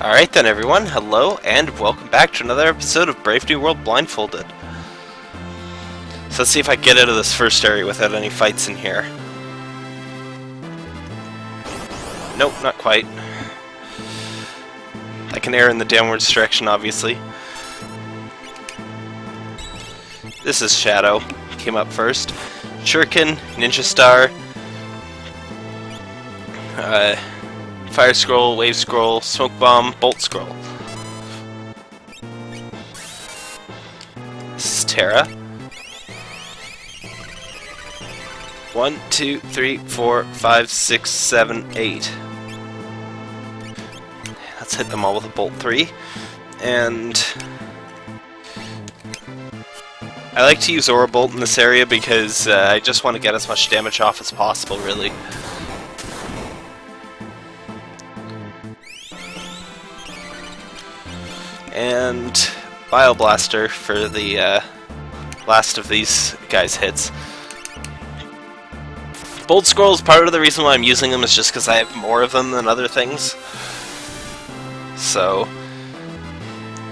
Alright then everyone, hello and welcome back to another episode of Brave New World Blindfolded. So let's see if I get out of this first area without any fights in here. Nope, not quite. I can air in the downwards direction, obviously. This is Shadow, came up first. Shuriken, Ninja Star, uh, Fire Scroll, Wave Scroll, Smoke Bomb, Bolt Scroll. This is Terra. One, two, three, four, five, six, seven, eight. Let's hit them all with a Bolt 3. And... I like to use Aura Bolt in this area because uh, I just want to get as much damage off as possible, really. And Bioblaster for the uh, last of these guys' hits. Bolt Scrolls, part of the reason why I'm using them is just because I have more of them than other things. So,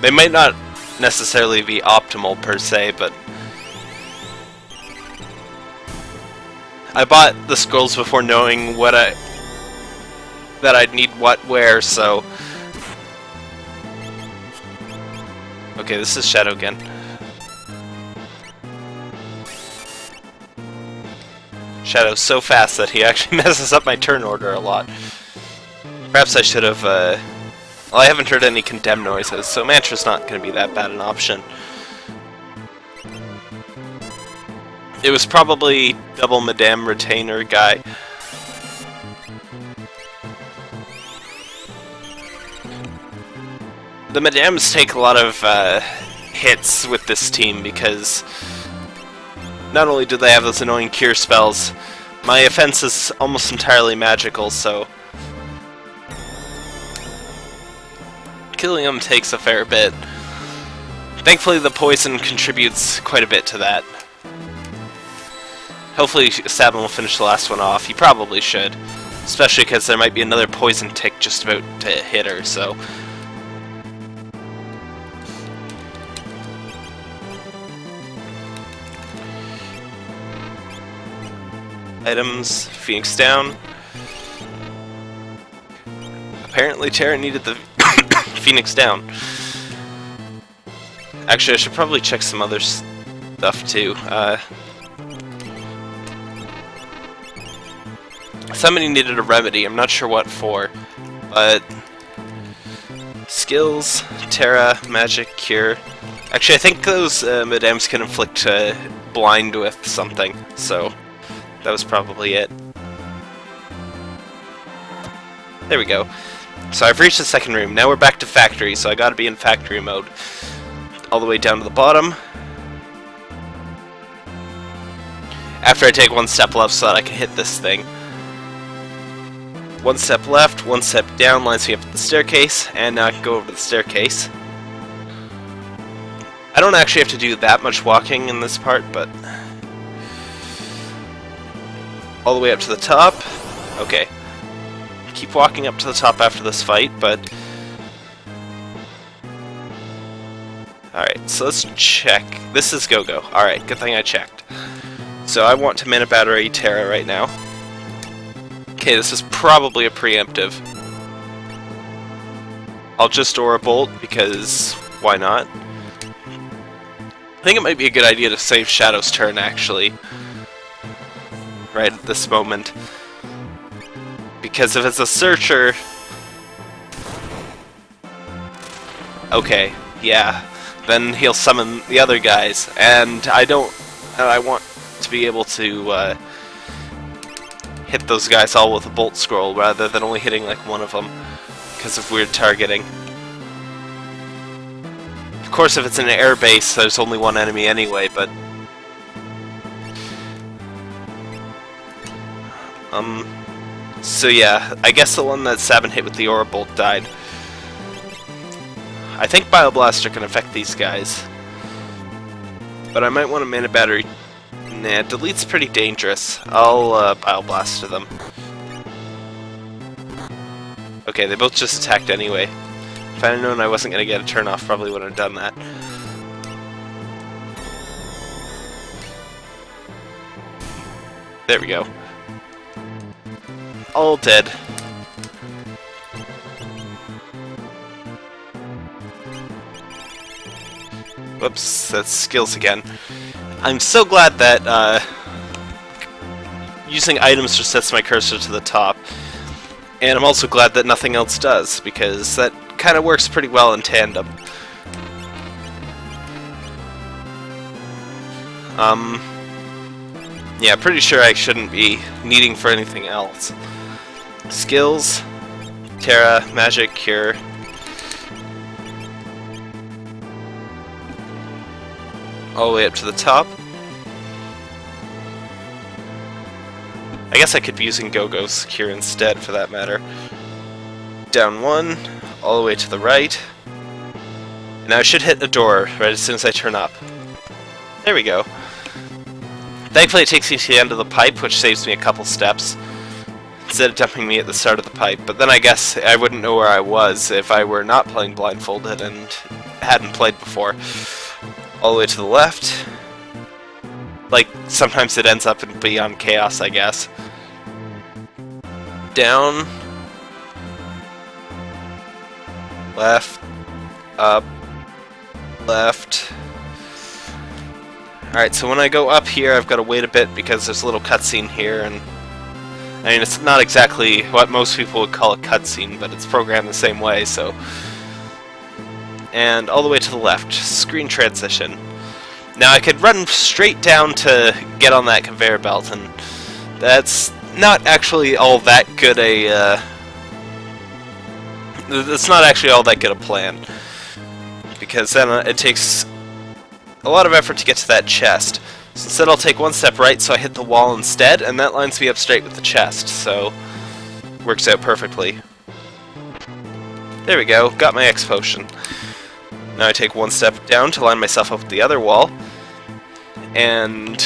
they might not necessarily be optimal per se, but I bought the scrolls before knowing what I that I'd need what where, so Okay, this is Shadow again. Shadow's so fast that he actually messes up my turn order a lot. Perhaps I should have, uh... Well, I haven't heard any condemn noises, so Mantra's not going to be that bad an option. It was probably double Madame Retainer guy. The Madams take a lot of uh, hits with this team because not only do they have those annoying cure spells, my offense is almost entirely magical, so killing them takes a fair bit. Thankfully the poison contributes quite a bit to that. Hopefully Sabin will finish the last one off. He probably should. Especially because there might be another poison tick just about to hit her, so Items, Phoenix down. Apparently Terra needed the Phoenix down. Actually, I should probably check some other stuff too. Uh, somebody needed a remedy, I'm not sure what for, but... Skills, Terra, Magic, Cure. Actually, I think those uh, Madames can inflict uh, blind with something, so that was probably it. There we go. So I've reached the second room. Now we're back to factory, so I gotta be in factory mode. All the way down to the bottom. After I take one step left so that I can hit this thing. One step left, one step down lines me up to the staircase, and now I can go over to the staircase. I don't actually have to do that much walking in this part, but all the way up to the top. Okay. Keep walking up to the top after this fight, but... Alright, so let's check. This is Go-Go. Alright, good thing I checked. So I want to mana battery Terra right now. Okay, this is probably a preemptive. I'll just Aura Bolt, because why not? I think it might be a good idea to save Shadow's turn, actually right at this moment. Because if it's a searcher... Okay, yeah. Then he'll summon the other guys, and I don't... I want to be able to uh, hit those guys all with a bolt scroll rather than only hitting like one of them because of weird targeting. Of course, if it's an air base, there's only one enemy anyway, but Um, so yeah, I guess the one that Sabin hit with the Aura Bolt died. I think Bioblaster can affect these guys. But I might want a Mana Battery. Nah, Delete's pretty dangerous. I'll uh, Bioblaster them. Okay, they both just attacked anyway. If I would known I wasn't going to get a turn off, probably would have done that. There we go. All dead. Whoops, that's skills again. I'm so glad that uh, using items just sets my cursor to the top. And I'm also glad that nothing else does, because that kind of works pretty well in tandem. Um, yeah, pretty sure I shouldn't be needing for anything else. Skills, Terra, Magic, Cure. All the way up to the top. I guess I could be using Go-Go's Cure instead, for that matter. Down one, all the way to the right. And now I should hit a door right as soon as I turn up. There we go. Thankfully it takes me to the end of the pipe, which saves me a couple steps. Instead of dumping me at the start of the pipe. But then I guess I wouldn't know where I was if I were not playing blindfolded and hadn't played before. All the way to the left. Like, sometimes it ends up in Beyond Chaos, I guess. Down. Left. Up. Left. Alright, so when I go up here, I've got to wait a bit because there's a little cutscene here, and... I mean, it's not exactly what most people would call a cutscene, but it's programmed the same way, so... And all the way to the left, screen transition. Now I could run straight down to get on that conveyor belt, and that's not actually all that good a... Uh, that's not actually all that good a plan. Because then uh, it takes a lot of effort to get to that chest. So instead I'll take one step right so I hit the wall instead, and that lines me up straight with the chest, so works out perfectly. There we go, got my X potion. Now I take one step down to line myself up with the other wall, and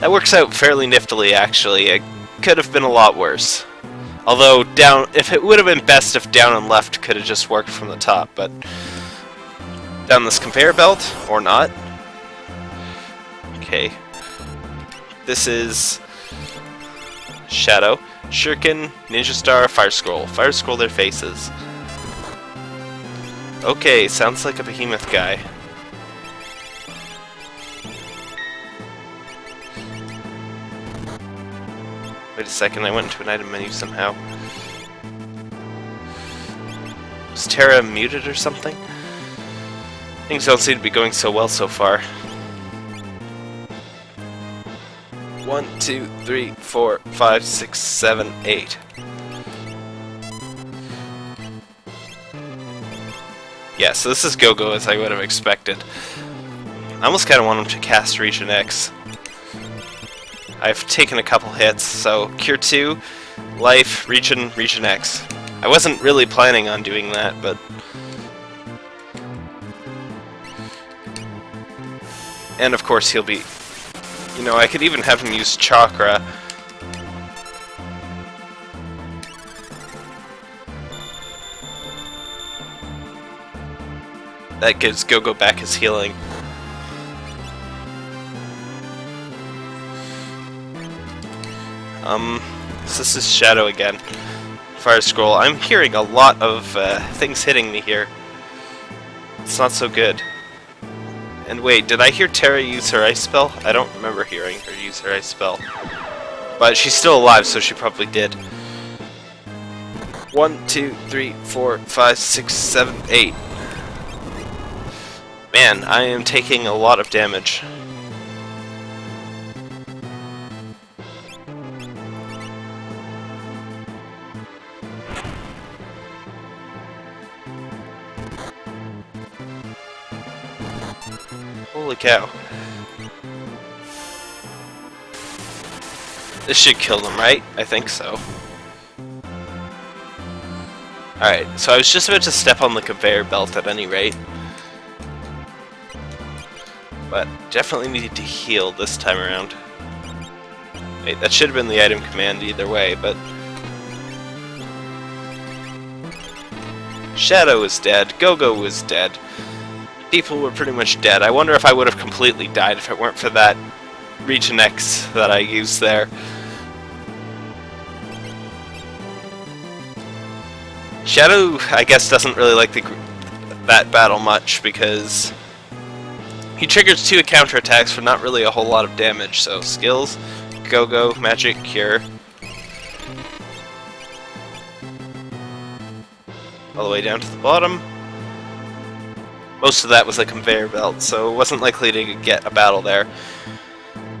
that works out fairly niftily actually. It could have been a lot worse. Although down, if it would have been best if down and left could have just worked from the top, but down this conveyor belt, or not. Okay. This is Shadow, Shuriken, Ninja Star, Fire Scroll. Fire Scroll their faces. Okay, sounds like a behemoth guy. Wait a second, I went into an item menu somehow. Was Terra muted or something? Things don't seem to be going so well so far. One, two, three, four, five, six, seven, eight. Yeah, so this is Go-Go as I would have expected. I almost kind of want him to cast Region X. I've taken a couple hits, so Cure 2, Life, Region, Region X. I wasn't really planning on doing that, but And of course he'll be... You know, I could even have him use Chakra. That gives Gogo -Go back his healing. Um, this is Shadow again. Fire Scroll. I'm hearing a lot of uh, things hitting me here. It's not so good. And wait, did I hear Terra use her ice spell? I don't remember hearing her use her ice spell. But she's still alive, so she probably did. One, two, three, four, five, six, seven, eight. Man, I am taking a lot of damage. Holy cow. This should kill them, right? I think so. Alright, so I was just about to step on the conveyor belt at any rate. But definitely needed to heal this time around. Wait, that should have been the item command either way, but... Shadow is dead. Gogo -Go is dead. People were pretty much dead. I wonder if I would have completely died if it weren't for that Region X that I used there. Shadow, I guess, doesn't really like the, that battle much because he triggers two counterattacks for not really a whole lot of damage. So skills, Go-Go, Magic, Cure. All the way down to the bottom. Most of that was a conveyor belt, so it wasn't likely to get a battle there.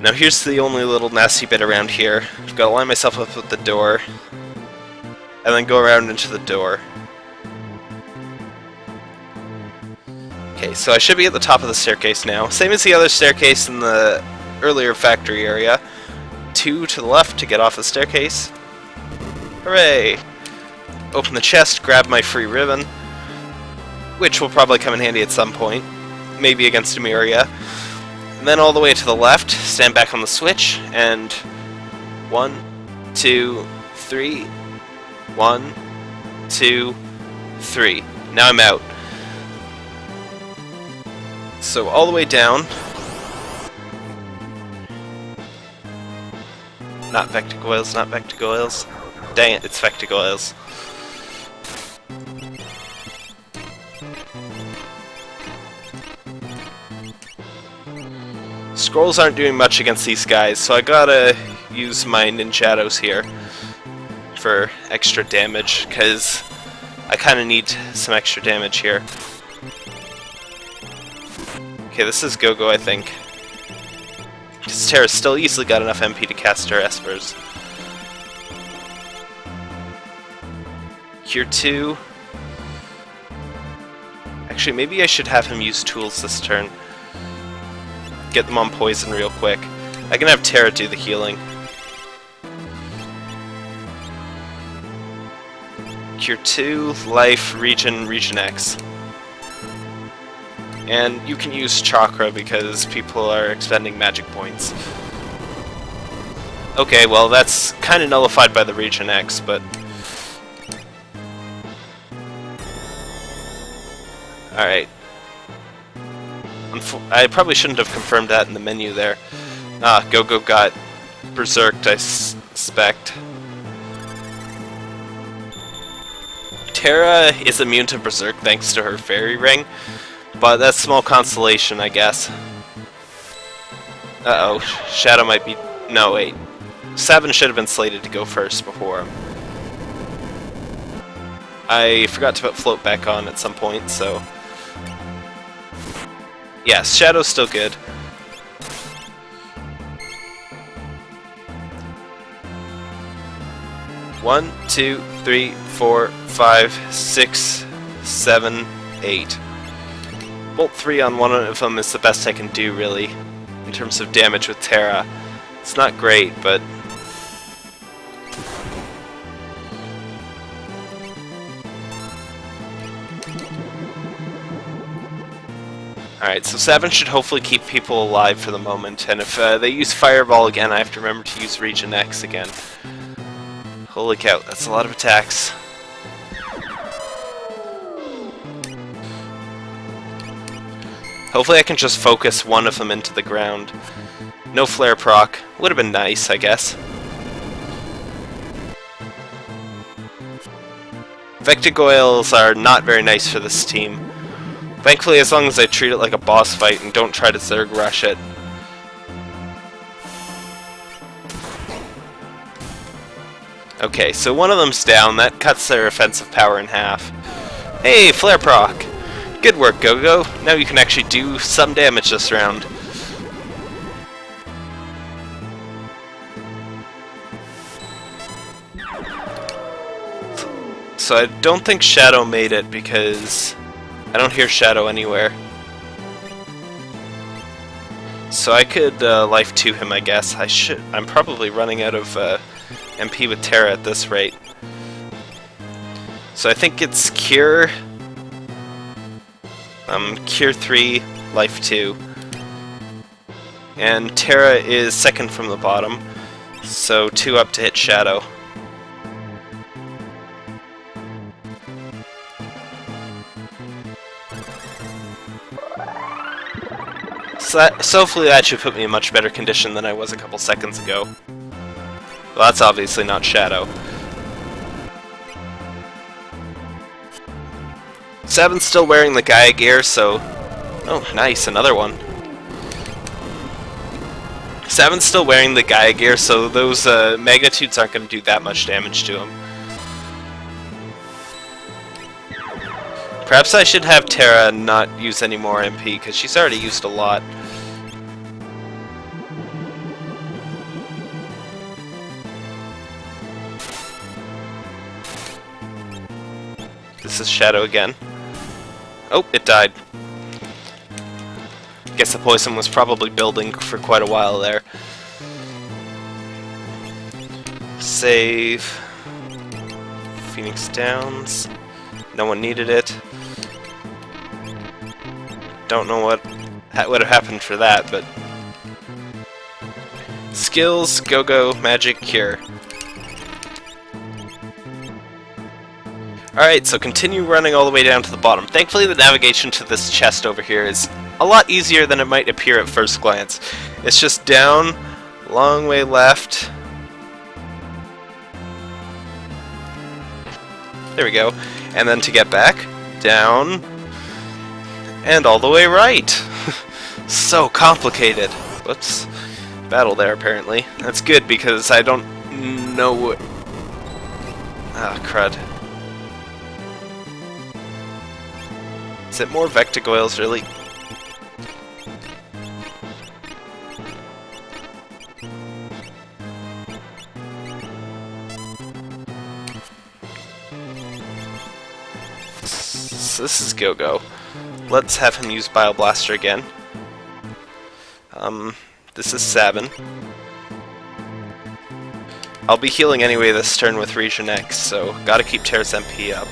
Now here's the only little nasty bit around here. I've got to line myself up with the door, and then go around into the door. Okay, so I should be at the top of the staircase now. Same as the other staircase in the earlier factory area. Two to the left to get off the staircase. Hooray! Open the chest, grab my free ribbon, which will probably come in handy at some point, maybe against Emiria. And then all the way to the left, stand back on the switch, and one, two, three, one, two, three. Now I'm out. So all the way down. Not Vectagoyles, not Vectagoyles. Dang it, it's Vectagoyles. Scrolls aren't doing much against these guys, so I gotta use my Ninjatos here for extra damage, because I kind of need some extra damage here. Okay, this is Go-Go, I think. Because Terra's still easily got enough MP to cast her Espers. Cure 2. Actually, maybe I should have him use tools this turn get them on poison real quick. I can have Terra do the healing. Cure 2, Life, Region, Region X. And you can use Chakra because people are expending magic points. Okay, well that's kind of nullified by the Region X, but... Alright, I probably shouldn't have confirmed that in the menu there. Ah, Go-Go got berserked, I suspect. Terra is immune to Berserk thanks to her Fairy Ring, but that's small consolation, I guess. Uh-oh, Shadow might be... No, wait. Sabin should have been slated to go first before. I forgot to put Float back on at some point, so... Yes, Shadow's still good. One, two, three, four, five, six, seven, eight. Bolt 3 on one of them is the best I can do, really, in terms of damage with Terra. It's not great, but Alright, so Sabin should hopefully keep people alive for the moment, and if uh, they use Fireball again, I have to remember to use Region X again. Holy cow, that's a lot of attacks. Hopefully I can just focus one of them into the ground. No flare proc. Would have been nice, I guess. Vectagoyles are not very nice for this team. Thankfully, as long as I treat it like a boss fight and don't try to Zerg rush it. Okay, so one of them's down. That cuts their offensive power in half. Hey, Flare proc! Good work, Go-Go. Now you can actually do some damage this round. So I don't think Shadow made it because I don't hear Shadow anywhere. So I could uh, life to him, I guess. I should. I'm probably running out of uh, MP with Terra at this rate. So I think it's Cure. Um, Cure 3, Life 2. And Terra is second from the bottom, so 2 up to hit Shadow. So, that, so hopefully that should put me in much better condition than I was a couple seconds ago. Well, that's obviously not Shadow. Seven's still wearing the Gaia gear, so... Oh, nice, another one. Seven's still wearing the Gaia gear, so those uh, magnitudes aren't going to do that much damage to him. Perhaps I should have Terra not use any more MP, because she's already used a lot. This is Shadow again. Oh, it died. Guess the poison was probably building for quite a while there. Save. Phoenix Downs. No one needed it. Don't know what would have happened for that, but... Skills, Go-Go, Magic, Cure. Alright, so continue running all the way down to the bottom. Thankfully the navigation to this chest over here is a lot easier than it might appear at first glance. It's just down, long way left. There we go. And then to get back, down, and all the way right. so complicated. Whoops. Battle there, apparently. That's good, because I don't know what... Ah, crud. It more Vectagoyles, really? So this is Go-Go. Let's have him use Bioblaster again. Um, this is Sabin. I'll be healing anyway this turn with Region X, so gotta keep Terra's MP up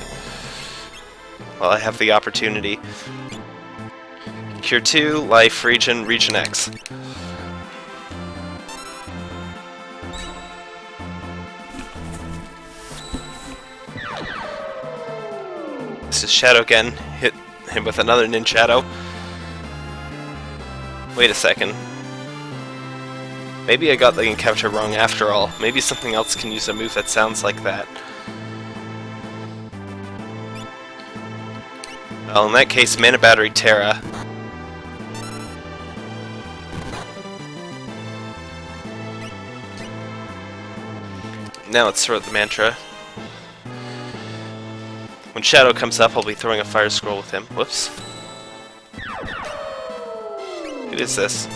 while I have the opportunity. Cure 2, Life, Region, Region X. This is Shadow again. Hit him with another Ninjato. Wait a second. Maybe I got the encounter wrong after all. Maybe something else can use a move that sounds like that. Well, in that case, Mana Battery Terra. Now let's throw out the mantra. When Shadow comes up, I'll be throwing a Fire Scroll with him. Whoops. What is this?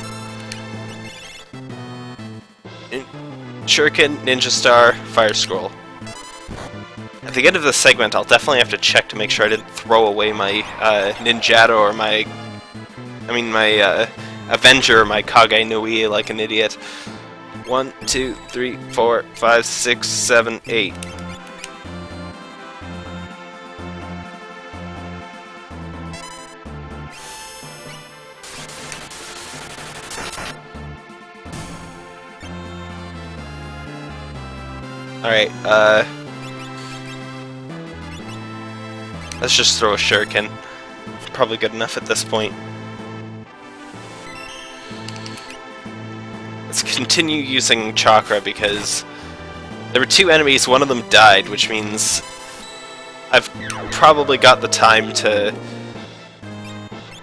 Shuriken, Ninja Star, Fire Scroll. At the end of this segment, I'll definitely have to check to make sure I didn't throw away my uh, Ninjato or my... I mean, my uh, Avenger my Kage Nui like an idiot. One, two, three, four, five, six, seven, eight. Alright, uh... Let's just throw a shuriken. Probably good enough at this point. Let's continue using chakra because there were two enemies, one of them died, which means I've probably got the time to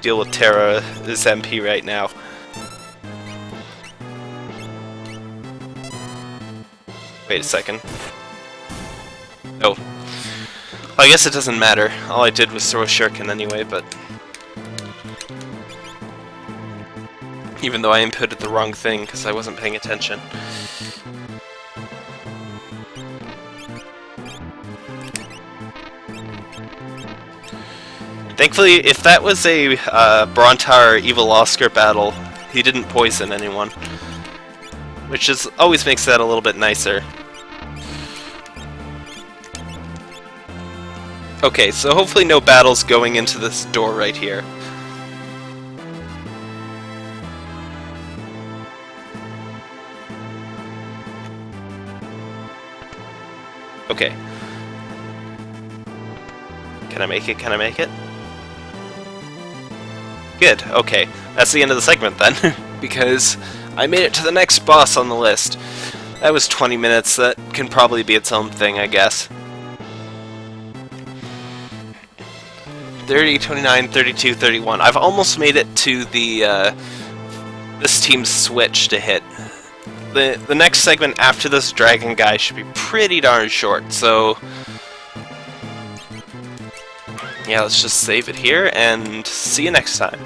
deal with Terra's MP right now. Wait a second. Oh, I guess it doesn't matter. All I did was throw a shuriken anyway, but... Even though I inputted the wrong thing, because I wasn't paying attention. Thankfully, if that was a uh, Brontaur Evil Oscar battle, he didn't poison anyone. Which is always makes that a little bit nicer. Okay, so hopefully no battles going into this door right here. Okay. Can I make it? Can I make it? Good, okay. that's the end of the segment then, because I made it to the next boss on the list. That was 20 minutes, that can probably be its own thing, I guess. 30, 29, 32, 31. I've almost made it to the, uh, this team's switch to hit. The, the next segment after this dragon guy should be pretty darn short, so... Yeah, let's just save it here, and see you next time.